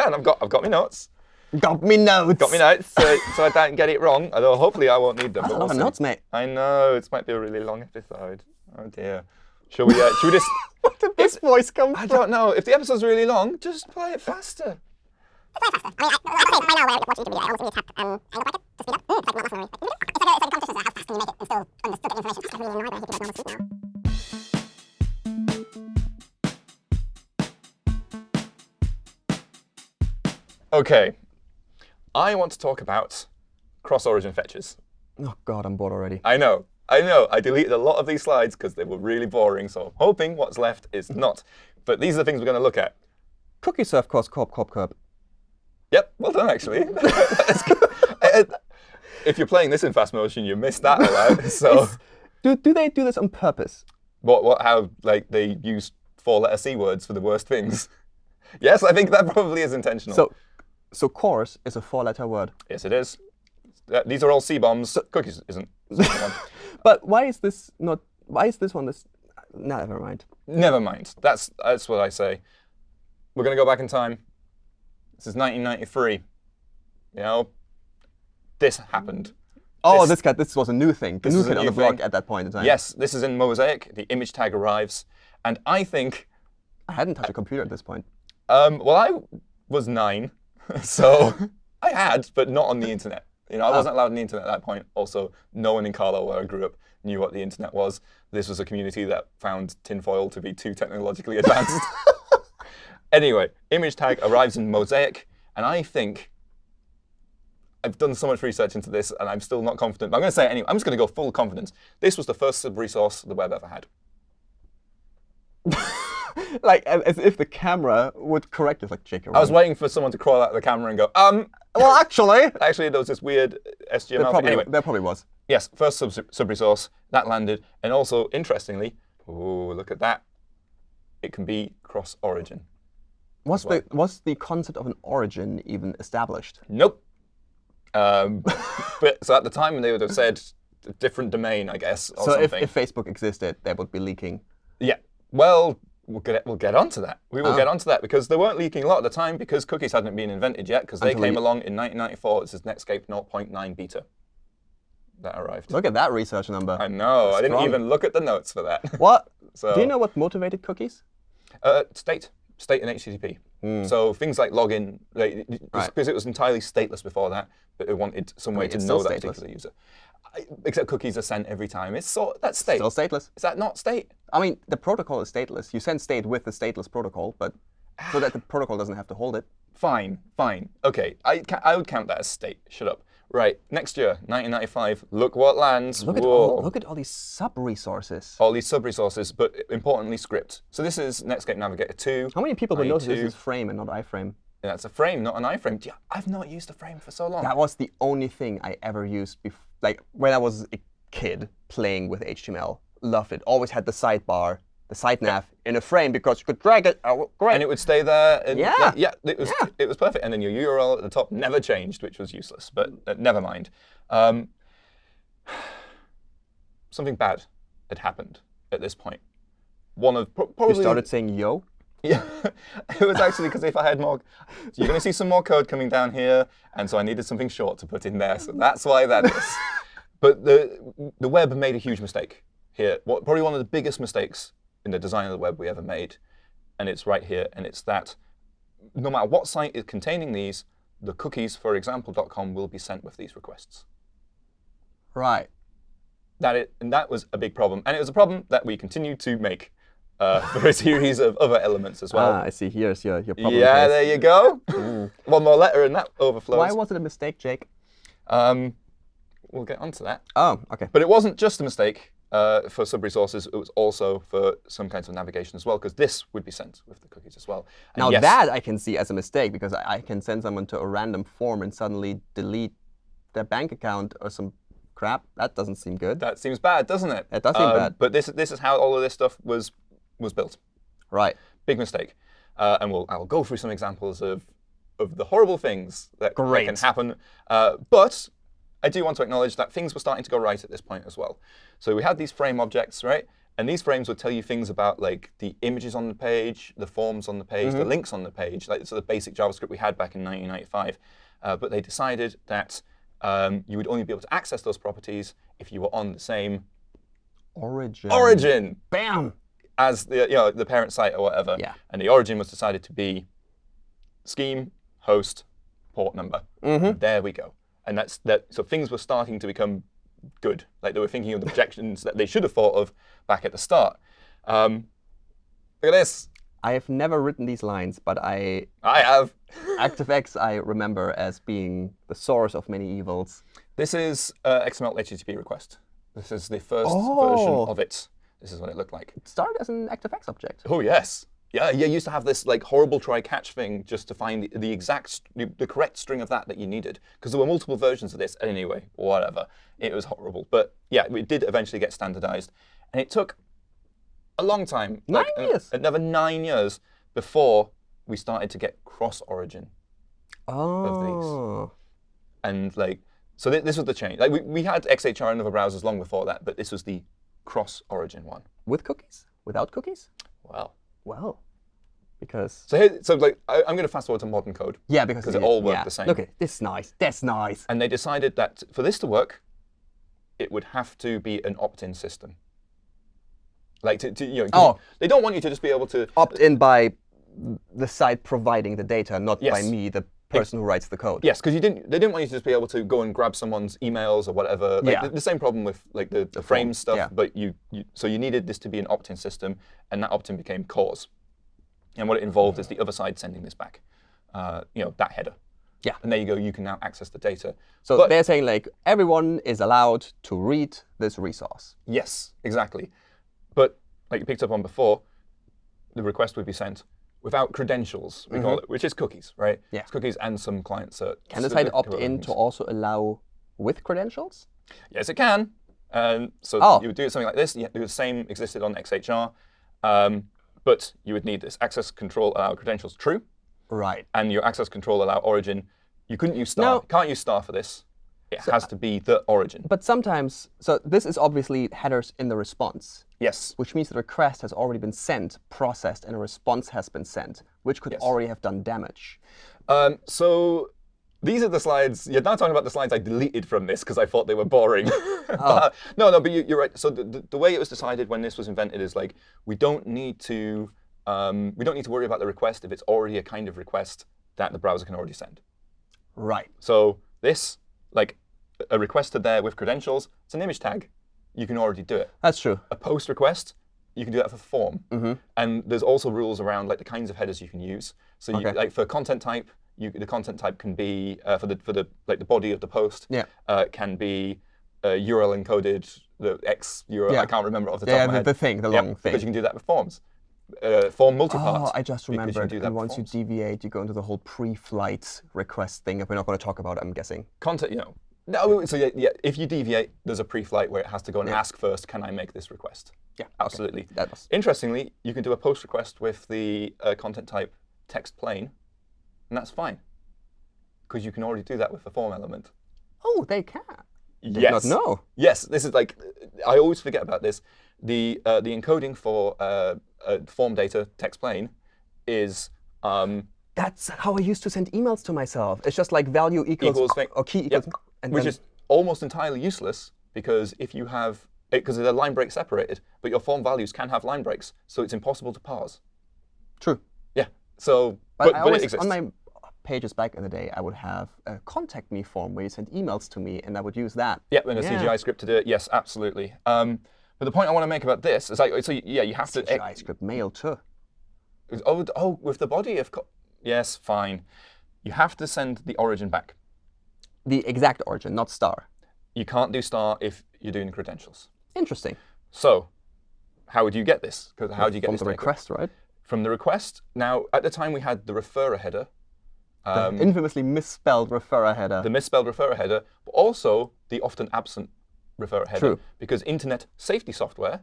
Yeah, and I've got I've got my notes. Got me notes. Got my notes, so, so I don't get it wrong. Although hopefully I won't need them. That's a but lot we'll notes, mate. I know it might be a really long episode. Oh dear. Shall we? Uh, should we just? Where did this voice come I don't know. If the episode's really long, just play it faster. Okay. I want to talk about cross-origin fetches. Oh god, I'm bored already. I know. I know. I deleted a lot of these slides because they were really boring. So I'm hoping what's left is not. But these are the things we're going to look at. Cookie surf cross corp corp curb. Yep, well done, actually. If you're playing this in fast motion, you missed that aloud. So Do do they do this on purpose? what, what, how, like, they use four-letter C words for the worst things. yes, I think that probably is intentional. So so CORS is a four-letter word. yes, it is. Uh, these are all C bombs. Cookies isn't. But why is this not? Why is this one this? No, never mind. Never mind. That's that's what I say. We're gonna go back in time. This is 1993. You know, this happened. Oh, This- this. This was a new thing. This new kid on the block at that point in time. Yes, this is in Mosaic. The image tag arrives, and I think, I hadn't touched a computer at this point. um, well, I was nine, so I had, but not on the internet. You know, I ah. wasn't allowed on the internet at that point. Also, no one in Carlo, where I grew up, knew what the internet was. This was a community that found tinfoil to be too technologically advanced. anyway, image tag arrives in Mosaic, and I think I've done so much research into this, and I'm still not confident. But I'm going to say it anyway. I'm just going to go full confidence. This was the first sub-resource the web ever had. like as, if the camera would correct us. Like Jake. I was waiting for someone to crawl out of the camera and go, um, Well, actually, actually, there was this weird SGML there probably, Anyway, there probably was. yes, first sub, sub resource that landed, and also interestingly, oh look at that, it can be cross origin. Was the was the concept of an origin even established? Nope. Um, but so at the time they would have said a different domain, I guess, or So if, if Facebook existed, they would be leaking. yeah. Well, we'll get we'll get onto that. We will Ah. get onto that because they weren't leaking a lot at the time because cookies hadn't been invented yet because they Until came along in 1994. This is Netscape 0.9 beta. That arrived. Look at that research number. I know. I didn't Strong. even look at the notes for that. What? So, Do you know what motivated cookies? Uh, state, state and HTTP. So things like login, like. Right. because it was entirely stateless before that, but it wanted some way mean, to know that stateless. particular user. I, except cookies are sent every time. It's so that's state. Still stateless. Is that not state? I mean, the protocol is stateless. You send state with the stateless protocol, but so that the protocol doesn't have to hold it. Fine, fine. Okay, I, I would count that as state. Shut up. Right, next year, 1995. Look what lands. Look at all, look at all these sub resources. all these sub-resources, but importantly, script. So this is Netscape Navigator 2. How many people would notice this is frame and not iframe? Yeah, That's a frame, not an iframe. I've not used a frame for so long. That was the only thing I ever used, bef- like when I was a kid playing with HTML. Loved it. Always had the sidebar, the side nav in a frame because you could drag it. Oh, great. and it would stay there. And Yeah. like, yeah, it was Yeah. it was perfect. And then your URL at the top never changed, which was useless. But uh, never mind. Um, something bad had happened at this point. One of pro- you probably started saying yo. Yeah, it was actually because if I had more, you're going to see some more code coming down here, and so I needed something short to put in there. So that's why that is. but the the web made a huge mistake here. What, probably one of the biggest mistakes in the design of the web we ever made, and it's right here. And it's that no matter what site is containing these, the cookies for example.com will be sent with these requests. Right. That it, and that was a big problem, and it was a problem that we continued to make uh, for a series of other elements as well. ah, I see. Here's your, your problem. Yeah, there you go. One more letter and that overflows. Why was it a mistake, Jake? um, we'll get onto that. Oh, okay. But it wasn't just a mistake uh, for sub-resources. It was also for some kinds of navigation as well, because this would be sent with the cookies as well. And Now yes, that I can see as a mistake because I, I can send someone to a random form and suddenly delete their bank account or some crap. That doesn't seem good. that seems bad, doesn't it? It does seem Um, bad. But this, this is how all of this stuff was, was built. Right. Big mistake. Uh, and we'll, I'll go through some examples of, of the horrible things that, that can happen. Uh, but I do want to acknowledge that things were starting to go right at this point as well. So we had these frame objects, right? And these frames would tell you things about like the images on the page, the forms on the page, the links on the page, like so the basic JavaScript we had back in 1995. Uh, but they decided that um, you would only be able to access those properties if you were on the same Origin. origin Bam. As the you know the parent site or whatever. Yeah. And the origin was decided to be scheme, host, port number. There we go. And that's that. So things were starting to become good. Like they were thinking of the projections that they should have thought of back at the start. Um, look at this. I have never written these lines, but I I have. ActiveX I remember as being the source of many evils. This is uh, XML HTTP request. This is the first Oh. version of it. This is what it looked like. It started as an ActiveX object. Oh yes, yeah. You used to have this like horrible try-catch thing just to find the, the exact, the correct string of that that you needed, because there were multiple versions of this. Anyway, whatever. It was horrible, but yeah, it did eventually get standardized, and it took a long time, Nine like, years. another nine years before we started to get cross-origin, Oh. Of these. Oh. And like, so th- this was the change. Like we, we had XHR in other browsers long before that, but this was the cross-origin one. With cookies? Without cookies? Well, Well, because so here, so like, I, I'm going to fast forward to modern code. yeah, because it all worked yeah. the same. Look at this, is nice. That's nice. And they decided that for this to work, it would have to be an opt-in system. Like, to, to, you know, Oh. they don't want you to just be able to. Opt in by the site providing the data, not by me, the person who writes the code. Yes, because you didn't. They didn't want you to just be able to go and grab someone's emails or whatever. Like Yeah. the, the same problem with like the, the frame stuff. yeah. But you, you, so you needed this to be an opt-in system, and that opt-in became CORS. And what it involved is the other side sending this back. Uh, you know that header. Yeah. And there you go. You can now access the data. So But- they're saying like everyone is allowed to read this resource. Yes, exactly. But like you picked up on before, the request would be sent without credentials, we call it, which is cookies, right? Mm-hmm. Yeah. It's cookies and some client cert. Can the site opt in to also allow with credentials? Yes, it can. Um, so Oh. you would do something like this. You do the same existed on XHR, um, but you would need this access control allow credentials true, Right. and your access control allow origin. You couldn't use star. No. Can't use star for this. It has to be the origin. But sometimes, so this is obviously headers in the response, Yes. which means the request has already been sent, processed, and a response has been sent, which could Yes. already have done damage. Um, so these are the slides. You're now talking about the slides I deleted from this because I thought they were boring. But, no, no, but you, you're right. So the, the, the way it was decided when this was invented is like we don't need to um, we don't need to worry about the request if it's already a kind of request that the browser can already send. Right. So this, like a request to there with credentials, it's an image tag. You can already do it. That's true. A post request, you can do that for form. And there's also rules around like the kinds of headers you can use. So you, like for content type, you, the content type can be uh, for the for the like the body of the post. Yeah. Uh, can be uh, URL encoded, the X URL. Yeah. I can't remember off the top Yeah, of my the, head. the thing, the long Because you can do that with forms. Uh, form multipart. Oh, I just because you do that And once you deviate, you go into the whole pre-flight request thing that we're not going to talk about, I'm guessing. content, you know. No, so yeah, yeah, if you deviate, there's a pre-flight where it has to go and ask first, can I make this request? Yeah. okay. Absolutely. That was. Interestingly, you can do a post request with the uh, content type text plain, and that's fine. Because you can already do that with the form element. Oh, they can. Did yes. know. Yes, this is like, I always forget about this. The, uh, the encoding for uh, uh, form data text plain is um, That's how I used to send emails to myself. It's just like value equals, Equals or key equals, and which then, is almost entirely useless because if you have it because they're line break separated, but your form values can have line breaks, so it's impossible to parse. true. Yeah. So, But, but, always, it exists. on my pages back in the day, I would have a contact me form where you send emails to me, and I would use that. yeah, and a Yeah. CGI script to do it. Yes, absolutely. Um, but the point I want to make about this is like, so yeah, you have to. CGI script mail too. Oh, oh, with the body of. Co- yes, fine. You have to send the origin back. The exact origin, not star. You can't do star if you're doing credentials. Interesting. So, how would you get this? Because how do you get From this the data? request, right? From the request. Now, at the time we had the referrer header, The um, infamously misspelled referrer header. the misspelled referrer header, but also the often absent referrer header. True. Because internet safety software,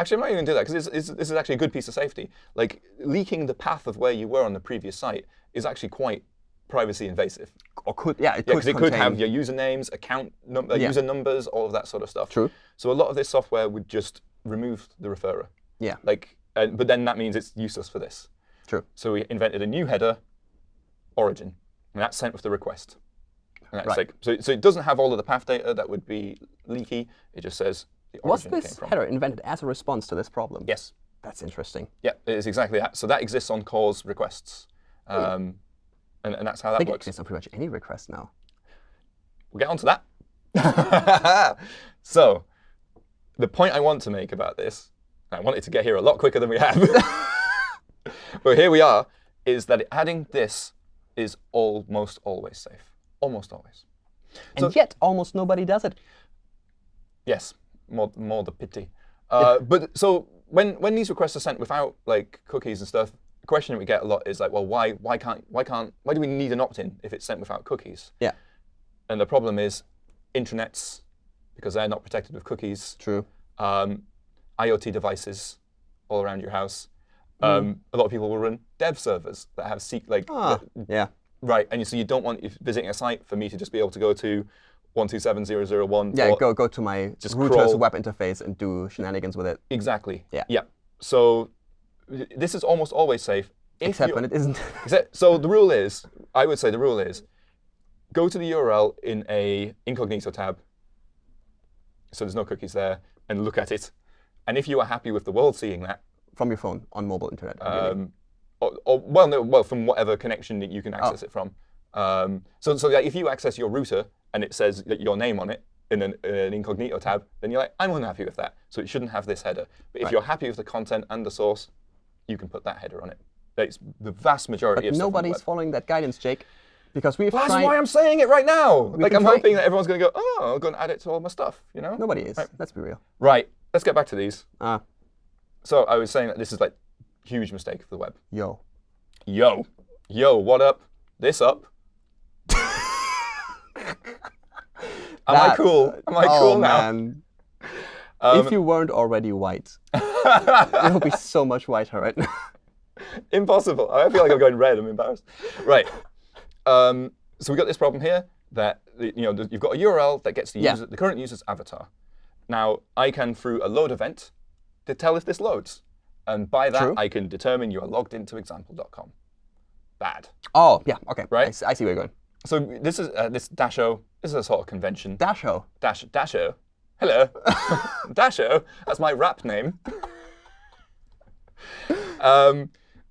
actually, I'm not even going to do that because this, this is actually a good piece of safety. Like leaking the path of where you were on the previous site is actually quite privacy invasive. or could, yeah, it Yeah, could it could have your usernames, account num- uh, Yeah. user numbers, all of that sort of stuff. True. So a lot of this software would just remove the referrer. Yeah. Like, uh, but then that means it's useless for this. True. So we invented a new header, origin, and that's sent with the request. And that's Right. like, so, so it doesn't have all of the path data that would be leaky. It just says the Was origin it this header invented as a response to this problem? Yes. That's interesting. Yeah, it is exactly that. So that exists on CORS requests. Um, and, and that's how that I think works. exists on pretty much any request now. We'll get onto that. so, the point I want to make about this, I wanted to get here a lot quicker than we have, but here we are, is that adding this is almost always safe. Almost always. And So- yet, almost nobody does it. Yes, more, more the pity. Uh, but so when when these requests are sent without like cookies and stuff, the question that we get a lot is like, well, why why can't why can't why do we need an opt-in if it's sent without cookies? Yeah, And the problem is intranets, because they're not protected with cookies, true. um, IoT devices all around your house. Um, A lot of people will run dev servers that have seek like Ah, yeah. right, and so you don't want if visiting a site for me to just be able to go to one two seven zero zero one. Yeah, go go to my Just router's crawl. web interface and do shenanigans with it. Exactly. Yeah. Yeah. So this is almost always safe. If Except when it isn't. Except, so the rule is, I would say the rule is, go to the URL in a incognito tab, so there's no cookies there, and look at it. And if you are happy with the world seeing that, from your phone on mobile internet. um, or, or well, no, well, from whatever connection that you can access it from. Um, so, so like, if you access your router and it says your name on it in an, an incognito tab, then you're like, I'm unhappy with that. So it shouldn't have this header. But if you're happy with the content and the source, you can put that header on it. It's the vast majority but of stuff on the nobody's following that guidance, Jake, because we've That's tried. why I'm saying it right now. like I'm try- hoping that everyone's going to go, oh, I'm going to add it to all my stuff. You know? Nobody is. Right. Let's be real. Right. Let's get back to these. Ah, So I was saying that this is like huge mistake for the web. yo. Yo, yo, what up? This up? Am I cool? Am I oh, cool now? man. Um, if you weren't already white, it would be so much whiter right now. Impossible. I feel like I'm going red. I'm embarrassed. Right. Um, so we got this problem here that the- you know you've got a URL that gets the Yeah. user, the current user's avatar. Now I can through a load event to tell if this loads, and by that True. I can determine you are logged into example.com. Bad. Oh, yeah. Okay. Right. I see, I see where you're going. So this is uh, this Dasho. This is a sort of convention. Dasho. Dash Dasho. Hello, Dasho. That's my rap name. Um,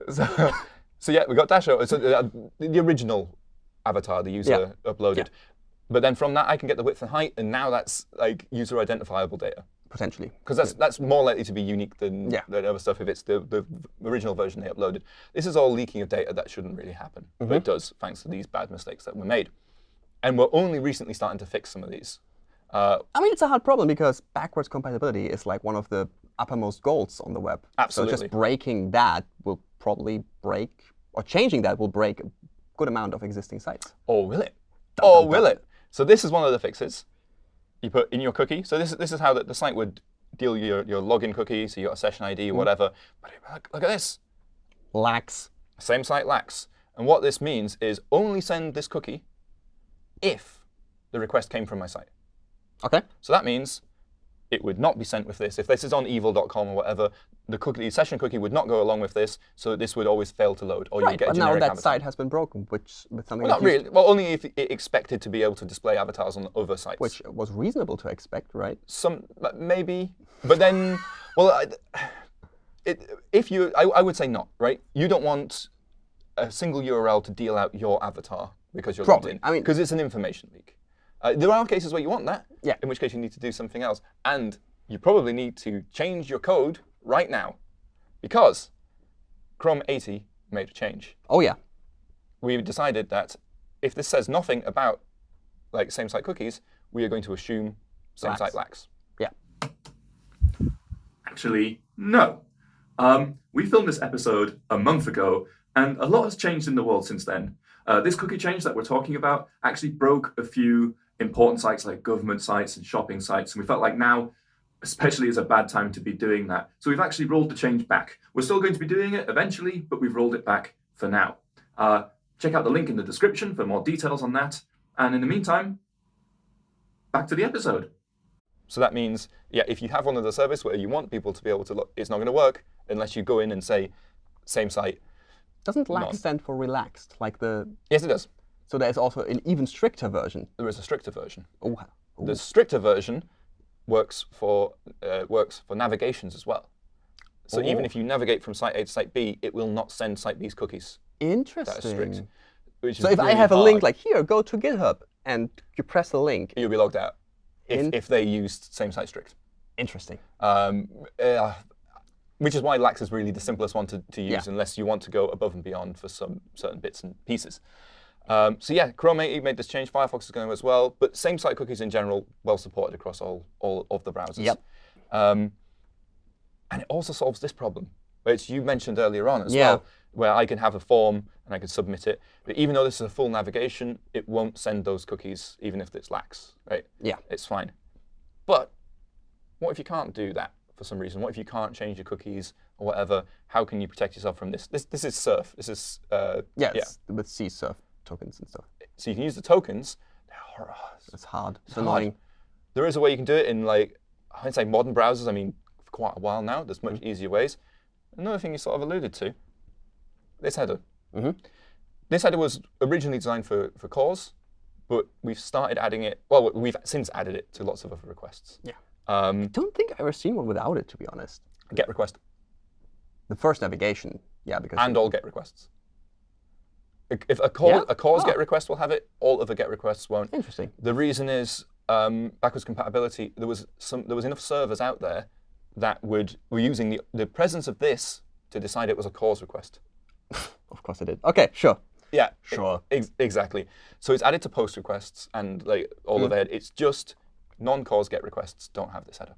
so, so yeah, we got Dasho. So uh, the original avatar the user uploaded. But then from that, I can get the width and height, and now that's like user identifiable data Potentially. because that's that's more likely to be unique than Yeah. than other stuff if it's the, the original version they uploaded. This is all leaking of data that shouldn't really happen, but it does thanks to these bad mistakes that were made. And we're only recently starting to fix some of these. Uh, I mean, it's a hard problem because backwards compatibility is like one of the uppermost goals on the web. Absolutely. So just breaking that will probably break, or changing that will break a good amount of existing sites. Or will it? Or will it? So this is one of the fixes. You put in your cookie. So this is this is how the, the site would deal your your login cookie. So you got a session ID or mm-hmm. whatever. But look, look at this. Lax. Same site lacks. And what this means is only send this cookie if the request came from my site. Okay. So that means it would not be sent with this. If this is on evil.com or whatever, the cookie the session cookie would not go along with this. So this would always fail to load, or you Right. would get a But now that avatar. site has been broken, which with something Well, not really. Well, only if it expected to be able to display avatars on other sites. which was reasonable to expect, right? some maybe, but then, well, I, it, if you, I, I would say not, right? You don't want a single URL to deal out your avatar because you're Probably. logged in. I mean- because it's an information leak. Uh, there are cases where you want that. Yeah. In which case you need to do something else, and you probably need to change your code right now, because Chrome 80 made a change. Oh yeah. We decided that if this says nothing about like same-site cookies, we are going to assume same-site lacks. Yeah. Actually, no. Um, we filmed this episode a month ago, and a lot has changed in the world since then. Uh, this cookie change that we're talking about actually broke a few important sites like government sites and shopping sites, and we felt like now, especially, is a bad time to be doing that. So we've actually rolled the change back. We're still going to be doing it eventually, but we've rolled it back for now. Uh, check out the link in the description for more details on that. And in the meantime, back to the episode. So that means, yeah, if you have one of the service where you want people to be able to look, it's not going to work unless you go in and say, same site. Doesn't lax stand for relaxed? Like the Yes, it does. So there's also an even stricter version. There is a stricter version. Oh, oh, The stricter version works for uh, works for navigations as well. So even Oh. if you navigate from site A to site B, it will not send site B's cookies. Interesting. That is strict. Which So is if I really have a link like here, go to GitHub, and you press the link, you'll be logged out if, if they used same site strict. interesting. Um, uh, which is why Lax is really the simplest one to, to use Yeah. unless you want to go above and beyond for some certain bits and pieces. Um, so yeah, Chrome 8 made this change. Firefox is going as well, but same site cookies in general, well supported across all, all of the browsers. Yep. Um, and it also solves this problem, which you mentioned earlier on as Yeah. well, where I can have a form and I can submit it. But even though this is a full navigation, it won't send those cookies, even if it's lax, right? Yeah. It's fine. But what if you can't do that for some reason? What if you can't change your cookies or whatever? How can you protect yourself from this? This, this is Surf. This is uh, Yeah, yeah. with CSRF tokens and stuff. So you can use the tokens. They're hard. It's hard. It's hard. annoying. There is a way you can do it in like I'd say modern browsers. I mean, for quite a while now. There's much Mm-hmm. easier ways. Another thing you sort of alluded to. This header. Mhm. This header was originally designed for for CORS, but we've started adding it. Well, we've since added it to lots of other requests. Yeah. Um, Don't think I've ever seen one without it, to be honest. get request The first navigation, yeah, because and all get requests. If a CORS, Yeah? a CORS Ah. get request will have it, all other get requests won't. interesting. The reason is um, backwards compatibility. There was some, there was enough servers out there that would were using the, the presence of this to decide it was a CORS request. Of course I did. Okay, sure. Yeah, Sure. ex- exactly. So it's added to post requests and like all Mm. of it. It's just non-CORS get requests don't have this header.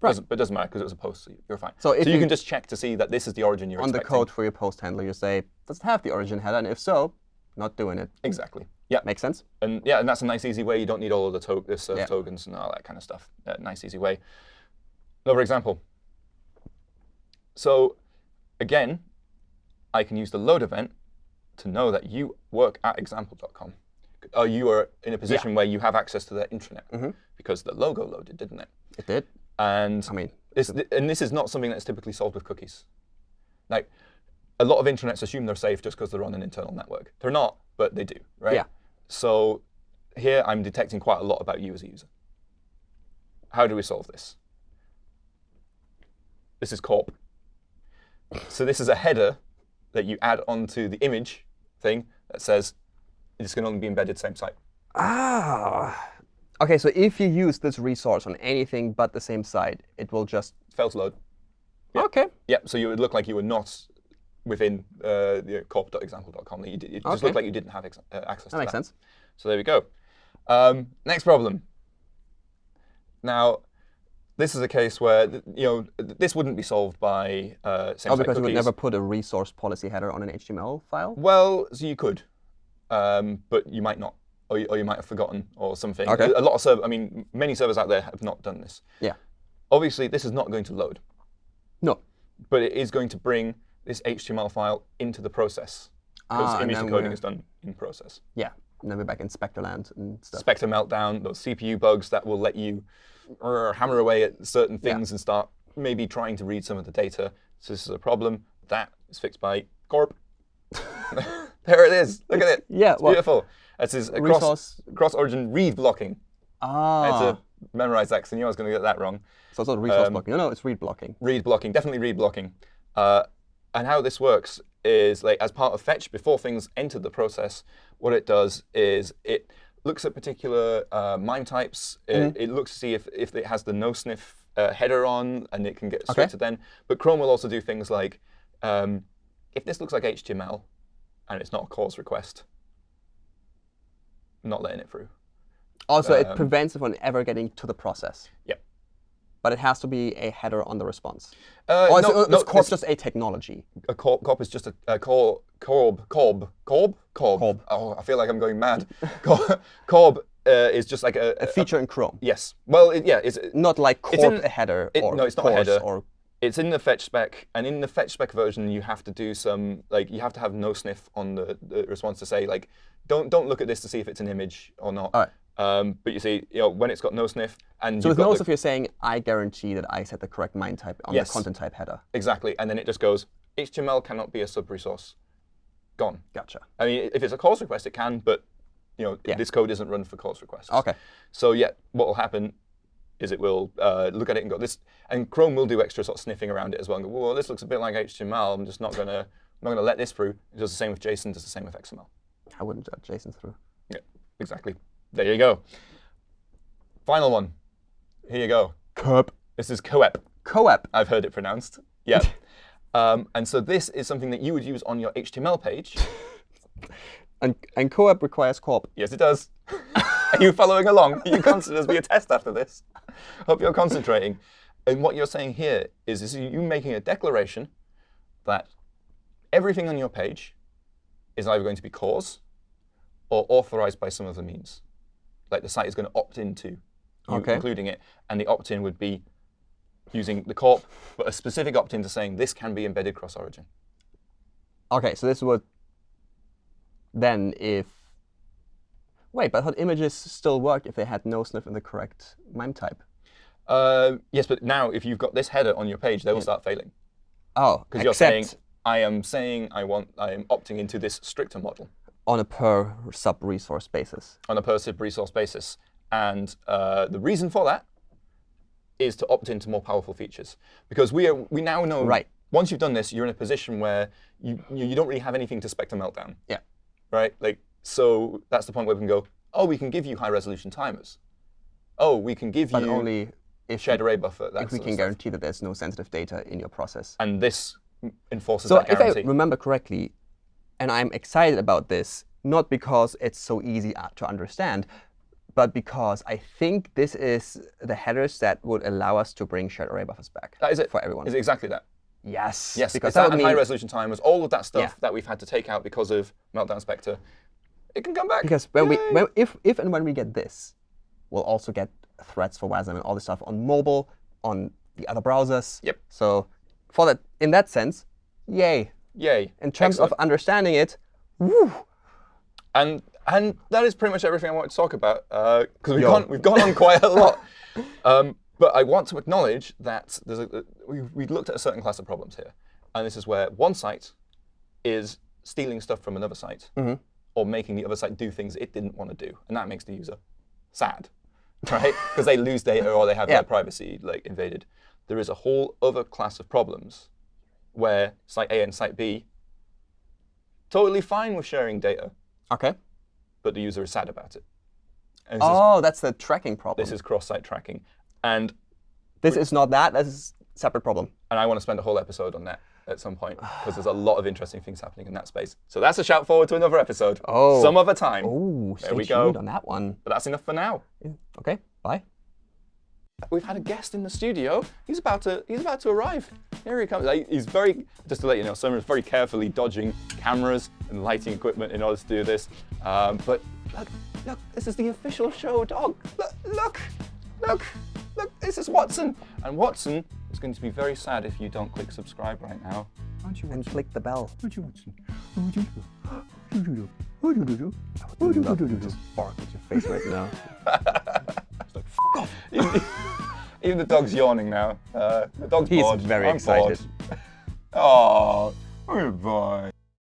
Right. Doesn't, but it doesn't matter because it was a post, so you're fine. So if you, you- can just check to see that this is the origin you're On the code for your post handler, you say, does it have the origin header? And if so, not doing it. Exactly. Yeah. Makes sense? And yeah, and that's a nice easy way. You don't need all of the, to- surf Yeah. tokens and all that kind of stuff. Uh, nice easy way. Another example. So again, I can use the load event to know that you work at example.com. Uh, you are in a position where you have access to their intranet Mm-hmm. because the logo loaded, didn't it? It did. And I mean, this, and this is not something that's typically solved with cookies. Like, a lot of intranets assume they're safe just because they're on an internal network. They're not, but they do, right? Yeah. So here I'm detecting quite a lot about you as a user. How do we solve this? This is corp. So this is a header that you add onto the image thing that says this can only be embedded same site. ah. Okay, so if you use this resource on anything but the same site, it will just. fail to load. Yeah. Okay. Yeah, so you would look like you were not within uh, the corp.example.com. You it just Okay. looked like you didn't have uh, access That to makes that. sense. So there we go. Um, next problem. Now, this is a case where you know this wouldn't be solved by uh, same Oh, because you would never put a resource policy header on an HTML file? Well, so you could, um, but you might not, or you, or you might have forgotten, or something. Okay. A lot of server, I mean, many servers out there have not done this. Yeah. Obviously, this is not going to load, No. but it is going to bring this HTML file into the process because Ah, image then is done in process. Yeah. And then we're back in Spectre-land and stuff. Spectre meltdown, those CPU bugs that will let you hammer away at certain things and start maybe trying to read some of the data. So this is a problem. That is fixed by Corp. there it is. Look at it. yeah, It's well- beautiful. This is a cross, cross origin read blocking. I had ah. to memorize that because I knew I was going to get that wrong. So it's not resource um, blocking. No, no, it's read blocking. Read blocking, definitely read blocking. Uh, and how this works is like as part of fetch, before things enter the process, what it does is it looks at particular uh, MIME types. It, Mm-hmm. it looks to see if, if it has the no sniff uh, header on and it can get straight Okay. to then. But Chrome will also do things like um, if this looks like HTML and it's not a CORS request, not letting it through. Also, it um, prevents it from ever getting to the process. Yep. But it has to be a header on the response. Uh, Or is, no, it, no, Corp this- just a technology? a corp, corp is just a, a cor, corb, corb, corb, corb. Corb. Oh, I feel like I'm going mad. corb, corb uh, is just like a, A feature in Chrome. yes. Well, it, yeah, it's Not like It's Corp in- a header it- or no, it's not a header. or it's in the fetch spec, and in the fetch spec version, you have to do some like you have to have no sniff on the, the response to say like, don't don't look at this to see if it's an image or not. Alright. Um, but you see, you know, when it's got no sniff and So with no sniff, you're saying I guarantee that I set the correct MIME type on Yes. the content type header. exactly, and then it just goes HTML cannot be a sub resource. Gone. Gotcha. I mean, if it's a CORS request, it can, but you know, Yeah. this code isn't run for CORS requests. Okay. So yeah, what will happen is it will uh, look at it and go this, and Chrome will do extra sort of sniffing around it as well. And go, well, this looks a bit like HTML. I'm just not gonna, I'm not gonna let this through. It does the same with JSON. Does the same with XML. I wouldn't judge JSON through. Yeah, exactly. There you go. Final one. Here you go. Curb. This is COEP. CoAP. I've heard it pronounced. Yeah. um, and so this is something that you would use on your HTML page. And, and COEP requires corp. Yes, it does. Are you following along? You this be a test after this? Hope you're concentrating. And what you're saying here is, is you making a declaration that everything on your page is either going to be CORS or authorized by some other means. Like the site is going to opt into you Okay. including it, and the opt-in would be using the corp, but a specific opt-in to saying this can be embedded cross-origin. Okay, so this would then if wait, but thought images still work if they had no sniff in the correct MIME type. Uh, yes, but now if you've got this header on your page, they will start failing. Oh, Because you're saying, I am saying I want, I am opting into this stricter model on a per sub resource basis. on a per sub resource basis. And uh, the reason for that is to opt into more powerful features. Because we, are, we now know, Right. once you've done this, you're in a position where you, you, you don't really have anything to Spectre Meltdown. Yeah. Right? Like, so that's the point where we can go, oh, we can give you high resolution timers. Oh, we can give But you only if, shared array buffer. If we can guarantee that there's no sensitive data in your process. And this enforces So that if I remember correctly, and I'm excited about this, not because it's so easy uh, to understand, but because I think this is the headers that would allow us to bring shared array buffers back that is it. for everyone. Is it exactly that? Yes. Yes, because that that and mean high resolution timers, all of that stuff Yeah. that we've had to take out because of Meltdown Spectre, it can come back. because when we when, if if and when we get this, we'll also get threads for WASM and all this stuff on mobile, on the other browsers. Yep. So for that, in that sense, yay. Yay. In terms Excellent. of understanding it, woo, And and that is pretty much everything I wanted to talk about uh, because we've Yo. gone we've gone on quite a lot. Um, but I want to acknowledge that there's a, uh, we we looked at a certain class of problems here, and this is where one site is stealing stuff from another site mm-hmm. Or making the other site do things it didn't want to do, and that makes the user sad, right? Because they lose data or they have Yeah. their privacy like invaded. There is a whole other class of problems where site A and site B totally fine with sharing data, okay. but the user is sad about it. And this, is, Oh, that's the tracking problem. this is cross-site tracking. And, This is not that. This is a separate problem. and I want to spend a whole episode on that at some point because there's a lot of interesting things happening in that space. So that's a shout forward to another episode. Oh. Some other time. Oh, stay we go. on that one. But that's enough for now. Okay, bye. We've had a guest in the studio. He's about to he's about to arrive. Here he comes. He's very just to let you know, Surma is very carefully dodging cameras and lighting equipment in order to do this. Um, but look, look, this is the official show dog. Look, look, look, look, this is Watson. And Watson is going to be very sad if you don't click subscribe right now. Aren't you And click the bell. Aren't you? I would love to just bark at your face right now. Even, even the dog's yawning now. Uh, the dog's He's bored. very I'm excited. Bored. Oh, goodbye.